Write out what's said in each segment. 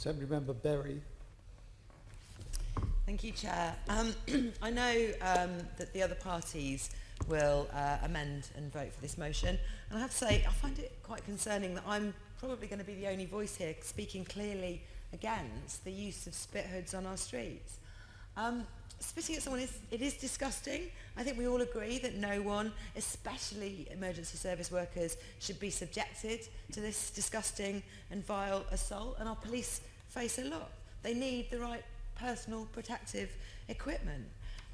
Assembly Member Berry. Thank you, Chair. Um, I know um, that the other parties will uh, amend and vote for this motion. And I have to say, I find it quite concerning that I'm probably going to be the only voice here speaking clearly against the use of spit hoods on our streets. Um, spitting at someone is it is disgusting. I think we all agree that no one, especially emergency service workers, should be subjected to this disgusting and vile assault. And our police face a lot. They need the right personal protective equipment.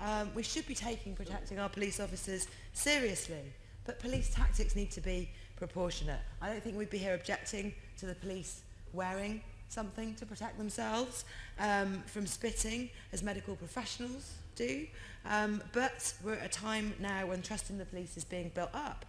Um, we should be taking protecting our police officers seriously, but police tactics need to be proportionate. I don't think we'd be here objecting to the police wearing something to protect themselves um, from spitting, as medical professionals do. Um, but we're at a time now when trust in the police is being built up,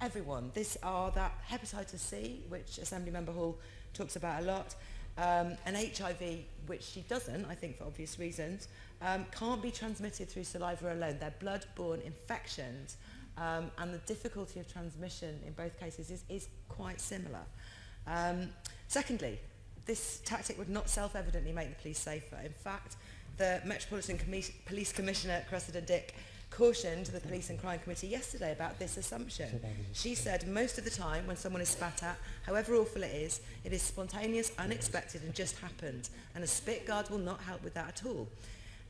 everyone. This are that hepatitis C, which Assembly Member Hall talks about a lot, Um, and HIV, which she doesn't, I think for obvious reasons, um, can't be transmitted through saliva alone. They're blood-borne infections. Um, and the difficulty of transmission in both cases is, is quite similar. Um, secondly, this tactic would not self-evidently make the police safer. In fact, the Metropolitan Commis Police Commissioner, Cressida Dick, cautioned the Police and Crime Committee yesterday about this assumption. She said most of the time when someone is spat at, however awful it is, it is spontaneous, unexpected and just happened. And a spit guard will not help with that at all.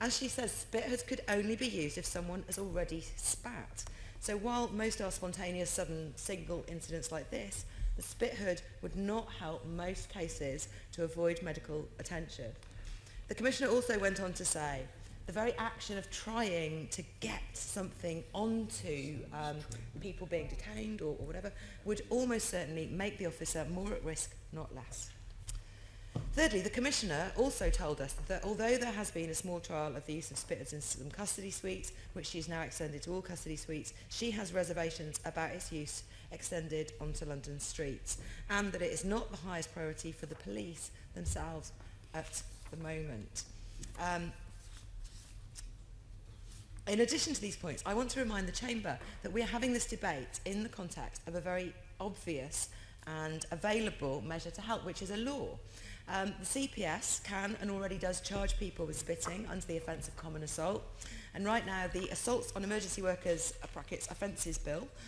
As she says, spit hoods could only be used if someone has already spat. So while most are spontaneous, sudden, single incidents like this, the spit hood would not help most cases to avoid medical attention. The Commissioner also went on to say, the very action of trying to get something onto um, people being detained or, or whatever would almost certainly make the officer more at risk, not less. Thirdly, the Commissioner also told us that although there has been a small trial of the use of spitters in some custody suites, which she has now extended to all custody suites, she has reservations about its use extended onto London streets and that it is not the highest priority for the police themselves at the moment. Um, In addition to these points, I want to remind the Chamber that we are having this debate in the context of a very obvious and available measure to help, which is a law. Um, the CPS can and already does charge people with spitting under the offence of common assault. And right now, the Assaults on Emergency Workers uh, brackets, Offences Bill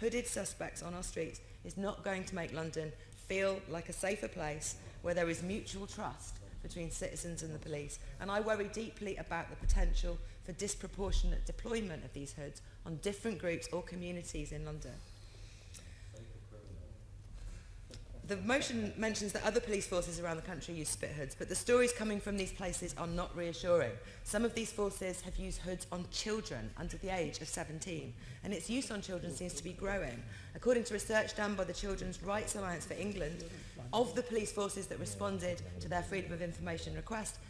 Hooded suspects on our streets is not going to make London feel like a safer place where there is mutual trust between citizens and the police. And I worry deeply about the potential for disproportionate deployment of these hoods on different groups or communities in London. the motion mentions that other police forces around the country use spit hoods, but the stories coming from these places are not reassuring. Some of these forces have used hoods on children under the age of 17, and its use on children seems to be growing. According to research done by the Children's Rights Alliance for England, of the police forces that responded to their Freedom of Information request,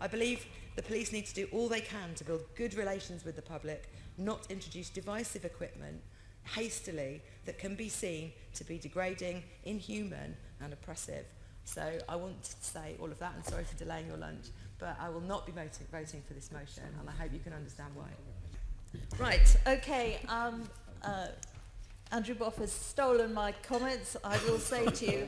I believe the police need to do all they can to build good relations with the public, not introduce divisive equipment hastily that can be seen to be degrading, inhuman and oppressive. So I want to say all of that, and sorry for delaying your lunch, but I will not be voting, for this motion, and I hope you can understand why. Right, okay. Um, uh, Andrew Boff has stolen my comments. I will say to you,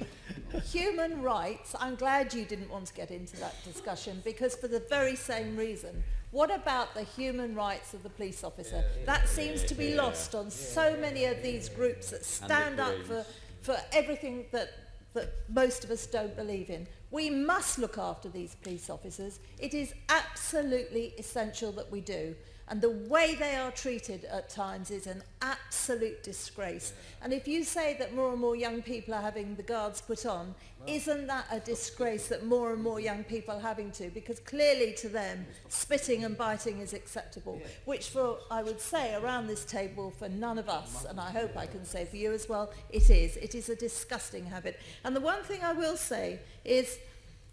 human rights, I'm glad you didn't want to get into that discussion because for the very same reason, what about the human rights of the police officer? Yeah, that yeah, seems yeah, to be lost on so many of these groups that stand up for, for everything that that most of us don't believe in. We must look after these police officers. It is absolutely essential that we do. And the way they are treated at times is an absolute disgrace. And if you say that more and more young people are having the guards put on, isn't that a disgrace that more and more young people are having to? Because clearly to them, spitting and biting is acceptable, which for, I would say, around this table, for none of us, and I hope I can say for you as well, it is. It is a disgusting habit. And the one thing I will say is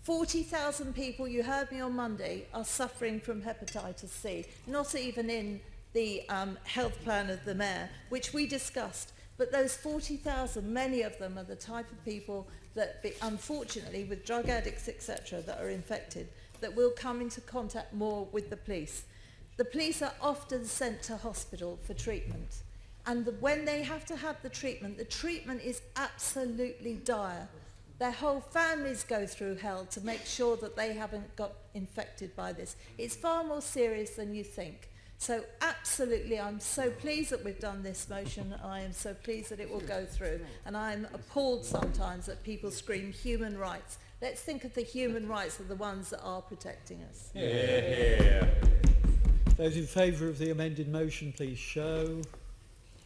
40,000 people, you heard me on Monday, are suffering from hepatitis C, not even in the um, health plan of the mayor, which we discussed. But those 40,000, many of them are the type of people that, be, unfortunately, with drug addicts, etc., that are infected, that will come into contact more with the police. The police are often sent to hospital for treatment. And the, when they have to have the treatment, the treatment is absolutely dire. Their whole families go through hell to make sure that they haven't got infected by this. It's far more serious than you think. So absolutely, I'm so pleased that we've done this motion. I am so pleased that it will go through. And I'm appalled sometimes that people scream human rights. Let's think of the human rights of the ones that are protecting us. Yeah. Those in favour of the amended motion, please show.